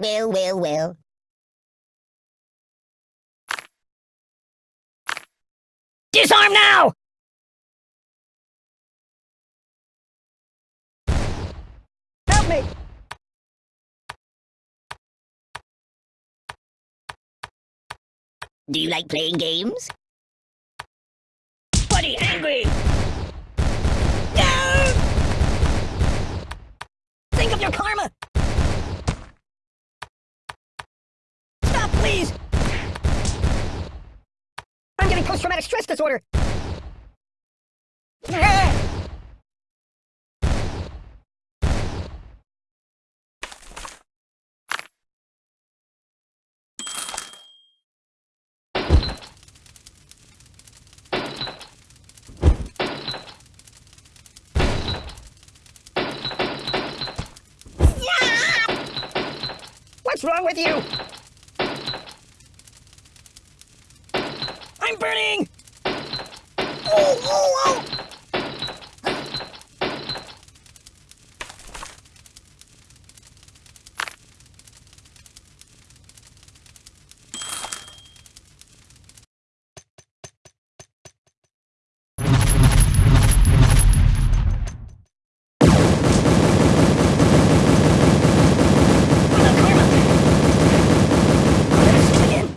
Well, well, well. Disarm now! Help me! Do you like playing games? Buddy angry! No! Think of your karma! Please! I'm getting post-traumatic stress disorder! What's wrong with you? Burning! Oh, oh, oh! I'm a karma! I'll never see you again.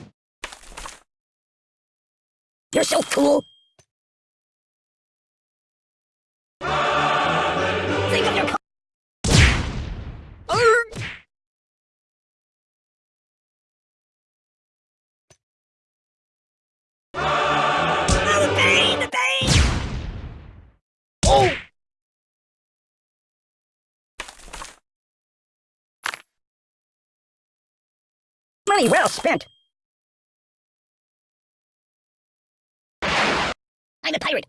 You're so Think of your! Oh! Oh! Money well spent. I'm a pirate.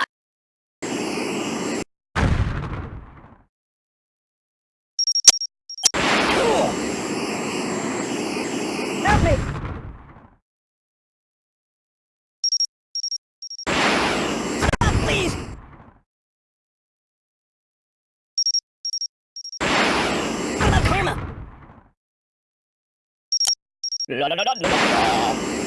Cool. Help me! Stop, please! What about karma? La la la la la la.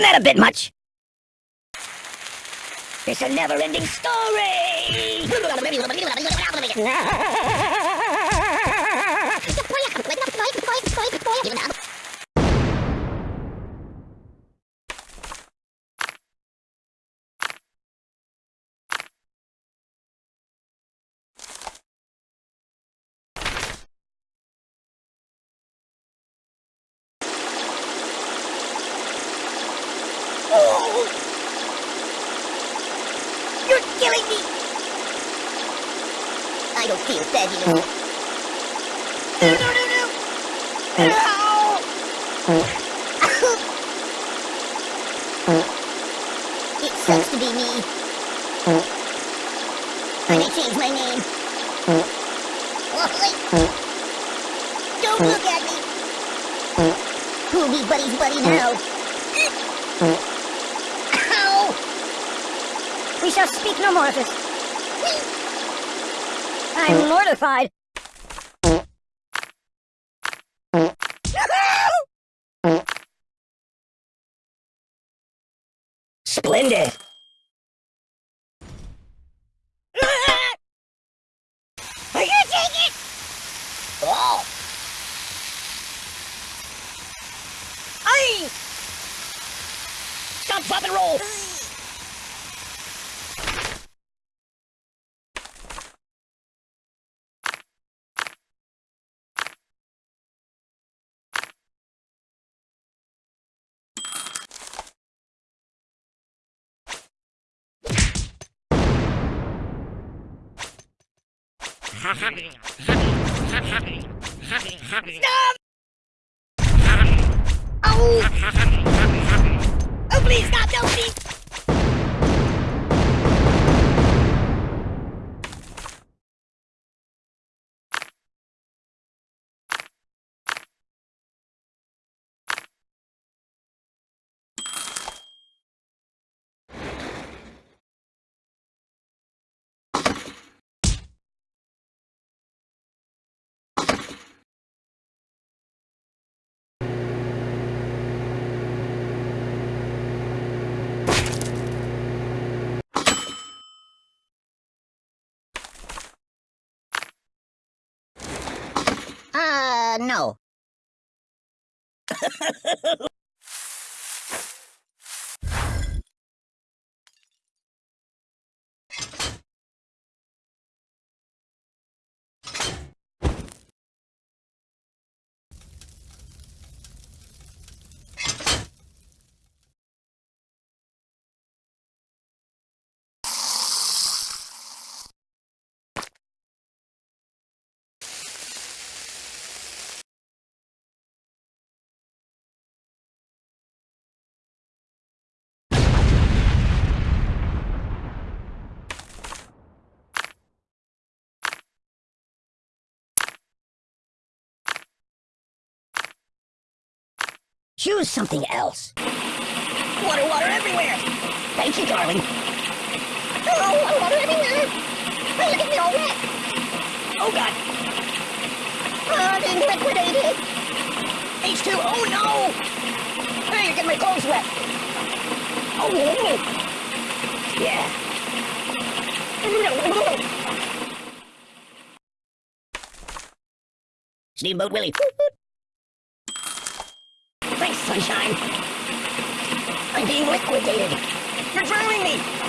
Isn't that a bit much? It's a never-ending story! Oh! You're killing me! I don't feel sad anymore. No, no, no, no! It sucks to be me. Mm. I may change my name. Mm. Oh, Oi. Mm. Don't look at me! Who'll be Buddy's buddy now? Ow! We shall speak no more of this. I'm mortified. Splendid. Are you take it? Oh! Aye! Stop, drop, and roll. Stop! Oh! Oh, please stop! No, please! Uh, no. Choose something else. Water, water everywhere! Thank you, darling. Oh, water, water everywhere! Oh, look at me all wet! Oh, God! Oh, I'm being liquidated! H2, oh no! Hey, you're getting my clothes wet! Oh, no! Yeah. Steamboat Willie. Sunshine. I'm being liquidated. You're drowning me.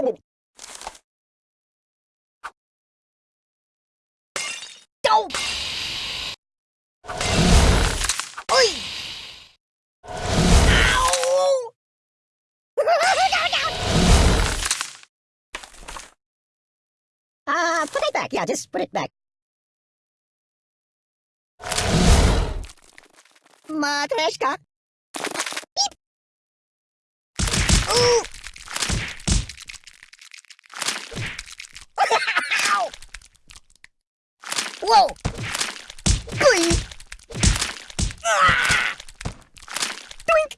Go! Back. Yeah, just put it back. Matryoshka. Whoa! Glee! Ah! Doink!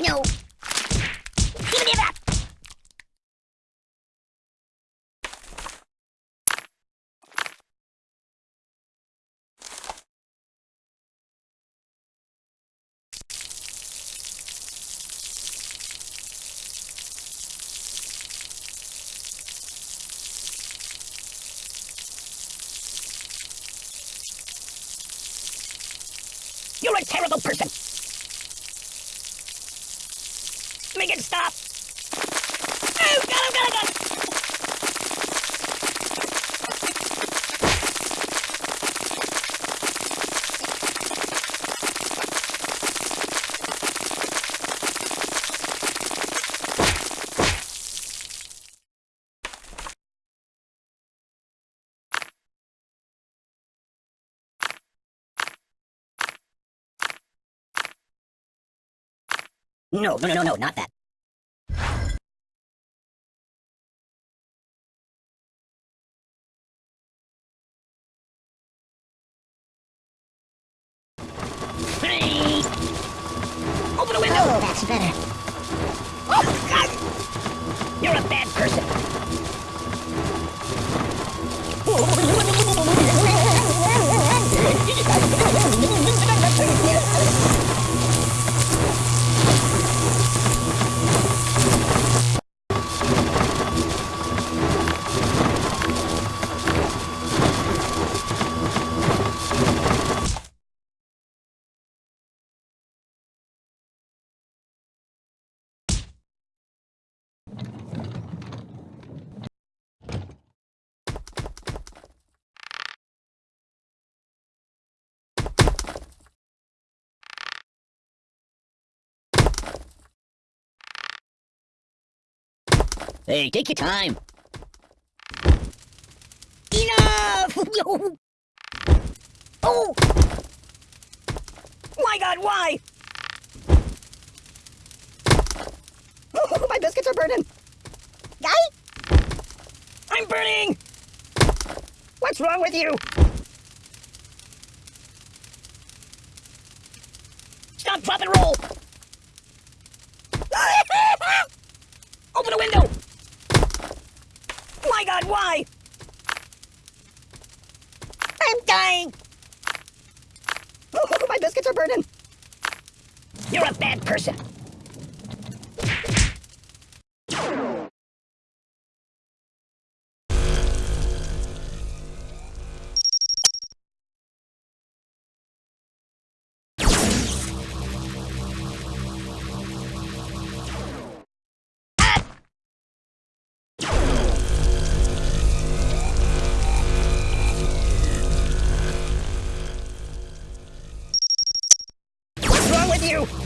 No! Give me that! You're a terrible person! Make it stop! Oh, God, oh, God, oh, God! No, no, no, no, no, not that. Hey! Open the window! Oh, that's better. Hey, take your time. Enough! oh! My god, why? My biscuits are burning! Guy? I'm burning! What's wrong with you? Stop, drop, and roll! Open a window! God, why? I'm dying! Oh, my biscuits are burning! You're a bad person! You?